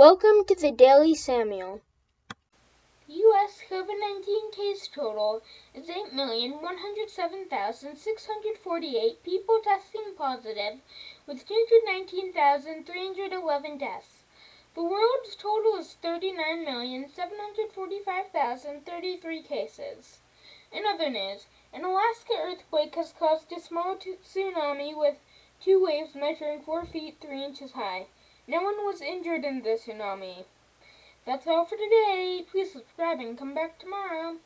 Welcome to the Daily Samuel. U.S. COVID 19 case total is 8,107,648 people testing positive, with 219,311 deaths. The world's total is 39,745,033 cases. In other news, an Alaska earthquake has caused a small tsunami with two waves measuring 4 feet 3 inches high. No one was injured in the tsunami. That's all for today. Please subscribe and come back tomorrow.